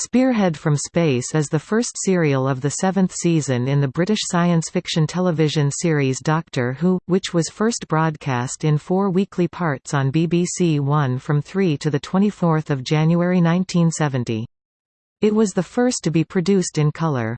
Spearhead from Space is the first serial of the seventh season in the British science fiction television series Doctor Who, which was first broadcast in four weekly parts on BBC One from 3 to 24 January 1970. It was the first to be produced in colour.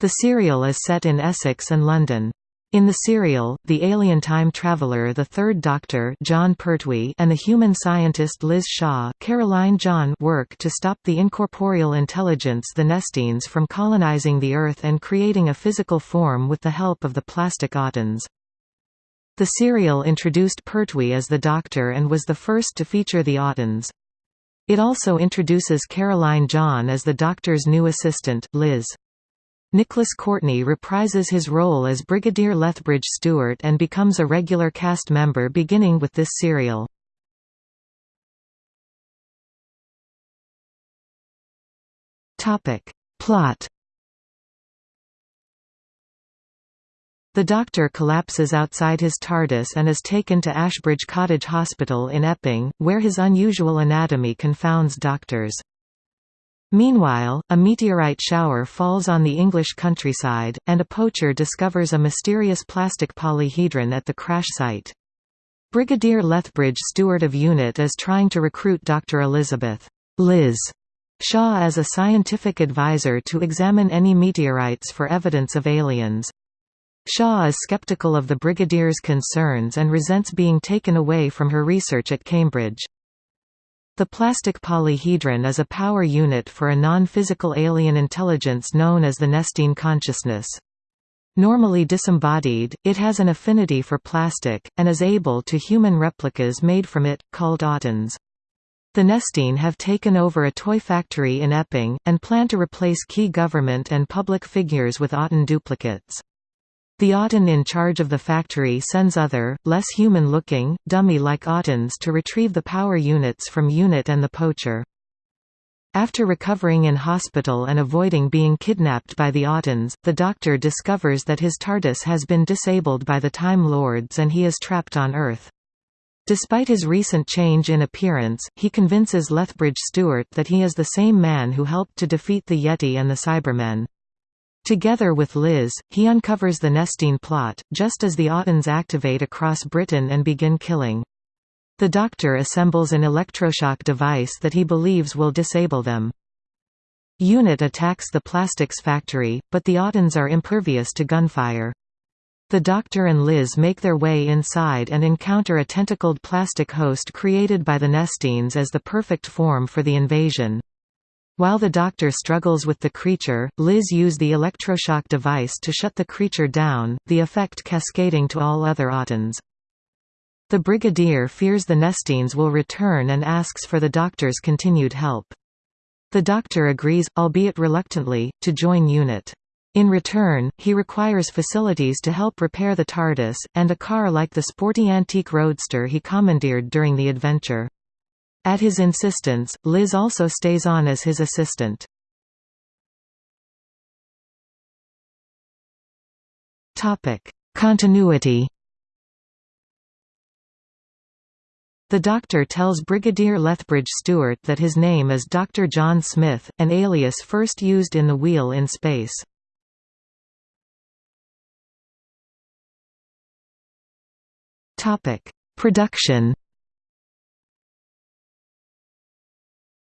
The serial is set in Essex and London. In the serial, the alien time traveler the Third Doctor Jon Pertwee and the human scientist Liz Shaw Caroline John work to stop the incorporeal intelligence the Nestenes from colonizing the Earth and creating a physical form with the help of the plastic Autons. The serial introduced Pertwee as the Doctor and was the first to feature the Autons. It also introduces Caroline John as the Doctor's new assistant, Liz. Nicholas Courtney reprises his role as Brigadier Lethbridge Stewart and becomes a regular cast member beginning with this serial. Plot The Doctor collapses outside his TARDIS and is taken to Ashbridge Cottage Hospital in Epping, where his unusual anatomy confounds doctors. Meanwhile, a meteorite shower falls on the English countryside, and a poacher discovers a mysterious plastic polyhedron at the crash site. Brigadier Lethbridge Stewart of UNIT is trying to recruit Dr. Elizabeth Liz Shaw as a scientific advisor to examine any meteorites for evidence of aliens. Shaw is skeptical of the Brigadier's concerns and resents being taken away from her research at Cambridge. The plastic polyhedron is a power unit for a non-physical alien intelligence known as the Nestene consciousness. Normally disembodied, it has an affinity for plastic, and is able to human replicas made from it, called Autons. The Nestene have taken over a toy factory in Epping, and plan to replace key government and public figures with Auton duplicates. The Auton in charge of the factory sends other, less human-looking, dummy-like Autons to retrieve the power units from UNIT and the poacher. After recovering in hospital and avoiding being kidnapped by the Autons, the Doctor discovers that his TARDIS has been disabled by the Time Lords and he is trapped on Earth. Despite his recent change in appearance, he convinces Lethbridge Stewart that he is the same man who helped to defeat the Yeti and the Cybermen. Together with Liz, he uncovers the Nestene plot, just as the Autons activate across Britain and begin killing. The Doctor assembles an electroshock device that he believes will disable them. UNIT attacks the plastics factory, but the Autons are impervious to gunfire. The Doctor and Liz make their way inside and encounter a tentacled plastic host created by the Nestenes as the perfect form for the invasion. While the doctor struggles with the creature, Liz use the electroshock device to shut the creature down, the effect cascading to all other Autons. The Brigadier fears the Nestenes will return and asks for the doctor's continued help. The doctor agrees, albeit reluctantly, to join UNIT. In return, he requires facilities to help repair the TARDIS, and a car like the sporty antique roadster he commandeered during the adventure. At his insistence, Liz also stays on as his assistant. Continuity The Doctor tells Brigadier Lethbridge Stewart that his name is Dr. John Smith, an alias first used in The Wheel in Space. Production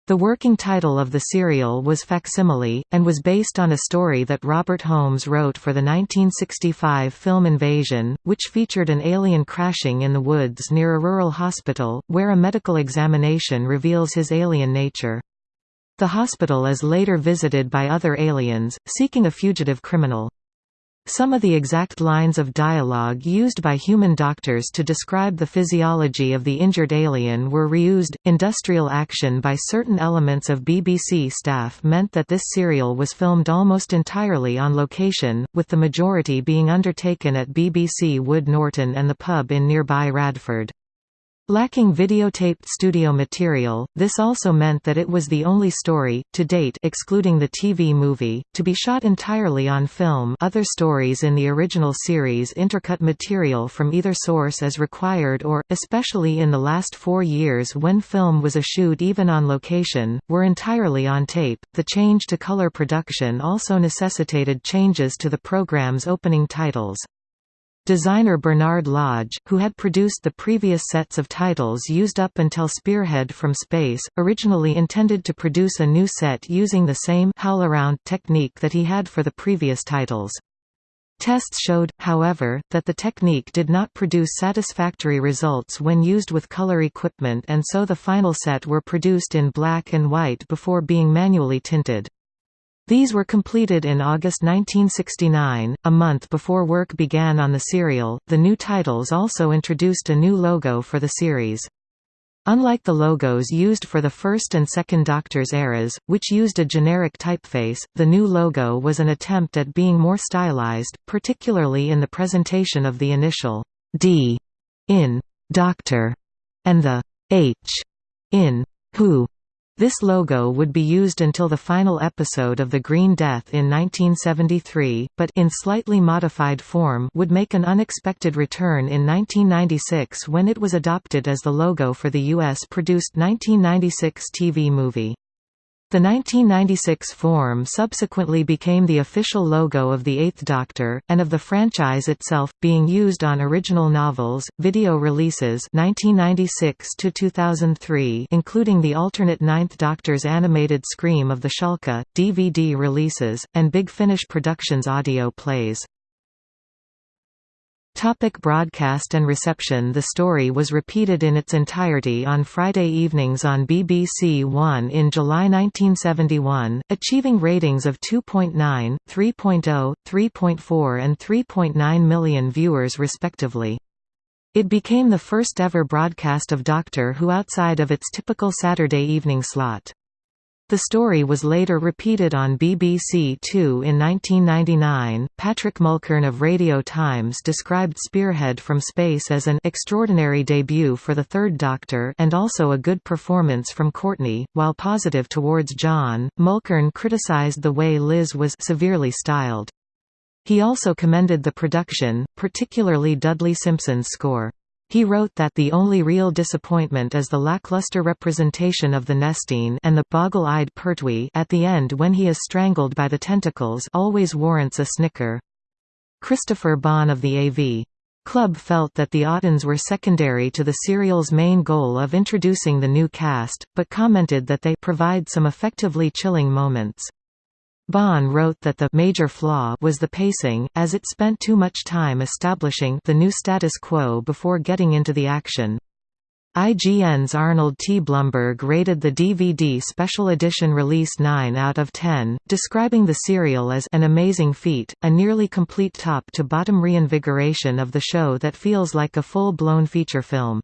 The working title of the serial was Facsimile, and was based on a story that Robert Holmes wrote for the 1965 film Invasion, which featured an alien crashing in the woods near a rural hospital, where a medical examination reveals his alien nature. The hospital is later visited by other aliens, seeking a fugitive criminal. Some of the exact lines of dialogue used by human doctors to describe the physiology of the injured alien were reused. Industrial action by certain elements of BBC staff meant that this serial was filmed almost entirely on location, with the majority being undertaken at BBC Wood Norton and the pub in nearby Radford. Lacking videotaped studio material, this also meant that it was the only story, to date excluding the TV movie, to be shot entirely on film other stories in the original series intercut material from either source as required or, especially in the last four years when film was eschewed even on location, were entirely on tape. The change to color production also necessitated changes to the program's opening titles. Designer Bernard Lodge, who had produced the previous sets of titles used up until Spearhead from Space, originally intended to produce a new set using the same HowlRound technique that he had for the previous titles. Tests showed, however, that the technique did not produce satisfactory results when used with color equipment and so the final set were produced in black and white before being manually tinted. These were completed in August 1969, a month before work began on the serial. The new titles also introduced a new logo for the series. Unlike the logos used for the first and second Doctor's eras, which used a generic typeface, the new logo was an attempt at being more stylized, particularly in the presentation of the initial D in Doctor and the H in Who. This logo would be used until the final episode of The Green Death in 1973, but in slightly modified form would make an unexpected return in 1996 when it was adopted as the logo for the US-produced 1996 TV movie. The 1996 form subsequently became the official logo of the Eighth Doctor, and of the franchise itself, being used on original novels, video releases 1996 including the alternate Ninth Doctor's animated Scream of the Shalka, DVD releases, and Big Finish Productions audio plays. Topic broadcast and reception The story was repeated in its entirety on Friday evenings on BBC One in July 1971, achieving ratings of 2.9, 3.0, 3.4 and 3.9 million viewers respectively. It became the first ever broadcast of Doctor Who outside of its typical Saturday evening slot. The story was later repeated on BBC Two in 1999. Patrick Mulkern of Radio Times described Spearhead from Space as an extraordinary debut for the Third Doctor and also a good performance from Courtney. While positive towards John, Mulkern criticized the way Liz was severely styled. He also commended the production, particularly Dudley Simpson's score. He wrote that the only real disappointment is the lackluster representation of the Nestene and the boggle-eyed Pertwee at the end when he is strangled by the tentacles always warrants a snicker. Christopher Bond of the AV Club felt that the Autons were secondary to the serial's main goal of introducing the new cast, but commented that they provide some effectively chilling moments. Bond wrote that the major flaw was the pacing, as it spent too much time establishing the new status quo before getting into the action. IGN's Arnold T. Blumberg rated the DVD special edition release 9 out of 10, describing the serial as an amazing feat, a nearly complete top-to-bottom reinvigoration of the show that feels like a full-blown feature film.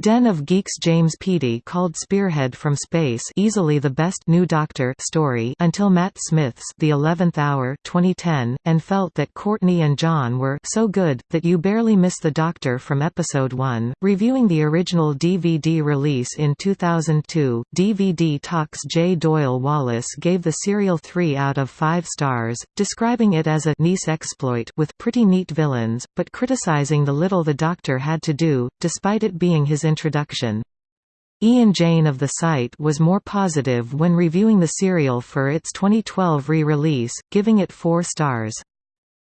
Den of Geeks James Peaty called Spearhead from Space easily the best New Doctor story until Matt Smith's The Eleventh Hour 2010, and felt that Courtney and John were so good, that you barely miss the Doctor from Episode 1. Reviewing the original DVD release in 2002, DVD Talks J. Doyle Wallace gave the serial 3 out of 5 stars, describing it as a nice exploit with pretty neat villains, but criticizing the little the Doctor had to do, despite it being his introduction. Ian Jane of the site was more positive when reviewing the serial for its 2012 re-release, giving it four stars.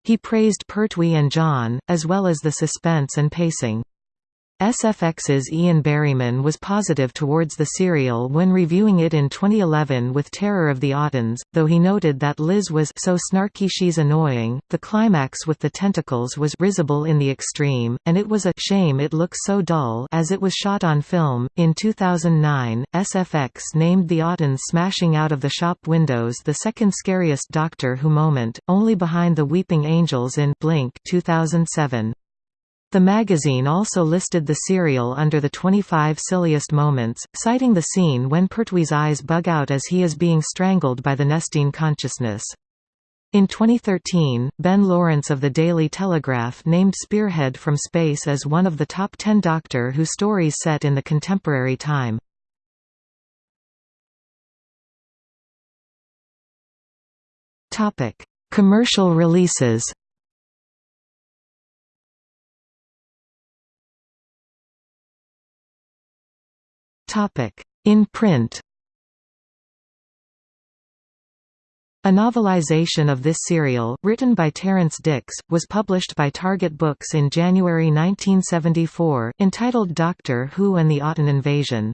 He praised Pertwee and John, as well as the suspense and pacing. SFX's Ian Berryman was positive towards the serial when reviewing it in 2011 with Terror of the Autons, though he noted that Liz was so snarky she's annoying, the climax with the tentacles was risible in the extreme, and it was a shame it looks so dull as it was shot on film. In 2009, SFX named the Autons smashing out of the shop windows the second scariest Doctor Who moment, only behind the Weeping Angels in Blink 2007. The magazine also listed the serial under the 25 silliest moments, citing the scene when Pertwee's eyes bug out as he is being strangled by the Nestene consciousness. In 2013, Ben Lawrence of the Daily Telegraph named Spearhead from Space as one of the top 10 Doctor Who stories set in the contemporary time. Commercial releases In print A novelization of this serial, written by Terrance Dicks, was published by Target Books in January 1974, entitled Doctor Who and the Auton Invasion.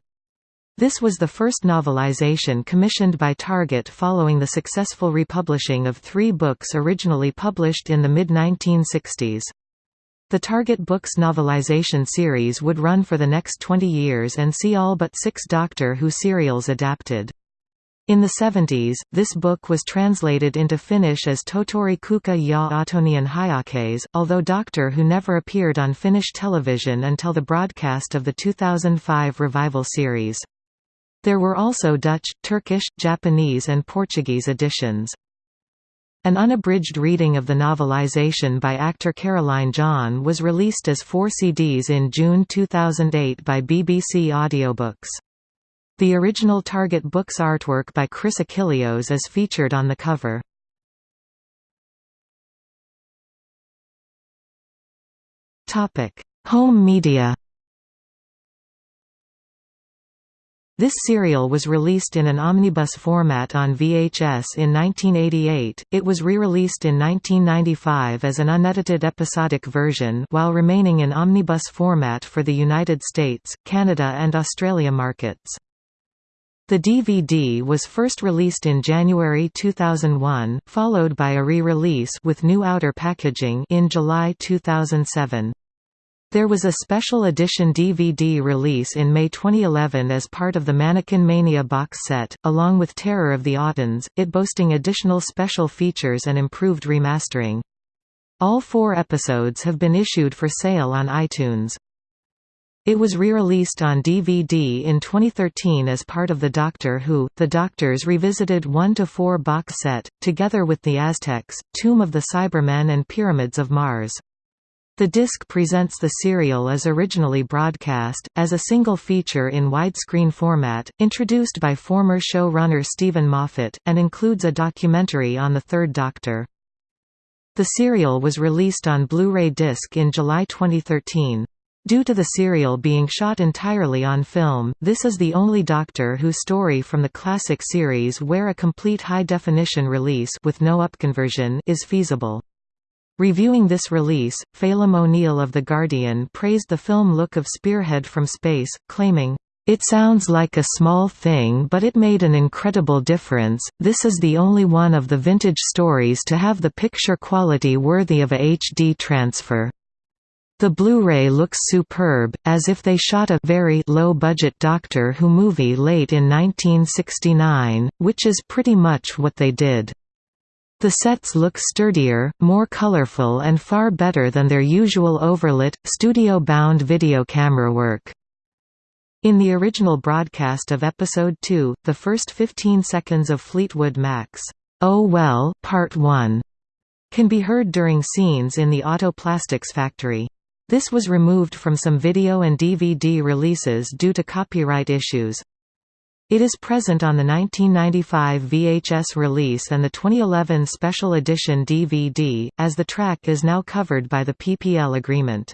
This was the first novelization commissioned by Target following the successful republishing of three books originally published in the mid-1960s. The Target Books novelization series would run for the next 20 years and see all but six Doctor Who serials adapted. In the 70s, this book was translated into Finnish as Totori Kuka ja Autonian Hyakes, although Doctor Who never appeared on Finnish television until the broadcast of the 2005 revival series. There were also Dutch, Turkish, Japanese and Portuguese editions. An unabridged reading of the novelization by actor Caroline John was released as four CDs in June 2008 by BBC Audiobooks. The original Target Books artwork by Chris Achilleos is featured on the cover. Home media This serial was released in an omnibus format on VHS in 1988. It was re-released in 1995 as an unedited episodic version while remaining in omnibus format for the United States, Canada and Australia markets. The DVD was first released in January 2001, followed by a re-release with new outer packaging in July 2007. There was a special edition DVD release in May 2011 as part of the Mannequin Mania box set, along with Terror of the Autons, it boasting additional special features and improved remastering. All four episodes have been issued for sale on iTunes. It was re-released on DVD in 2013 as part of the Doctor Who, The Doctors Revisited 1–4 box set, together with The Aztecs, Tomb of the Cybermen and Pyramids of Mars. The disc presents the serial as originally broadcast, as a single feature in widescreen format, introduced by former showrunner Steven Moffat, and includes a documentary on the Third Doctor. The serial was released on Blu-ray disc in July 2013. Due to the serial being shot entirely on film, this is the only Doctor Who story from the classic series where a complete high-definition release with no upconversion is feasible. Reviewing this release, Phelim O'Neill of The Guardian praised the film look of Spearhead from Space, claiming, it sounds like a small thing but it made an incredible difference, this is the only one of the vintage stories to have the picture quality worthy of a HD transfer. The Blu-ray looks superb, as if they shot a very low-budget Doctor Who movie late in 1969, which is pretty much what they did. The sets look sturdier, more colorful and far better than their usual overlit, studio-bound video camera work. In the original broadcast of Episode 2, the first 15 seconds of Fleetwood Mac's Oh Well Part 1 can be heard during scenes in the Auto Plastics factory. This was removed from some video and DVD releases due to copyright issues. It is present on the 1995 VHS release and the 2011 Special Edition DVD, as the track is now covered by the PPL agreement.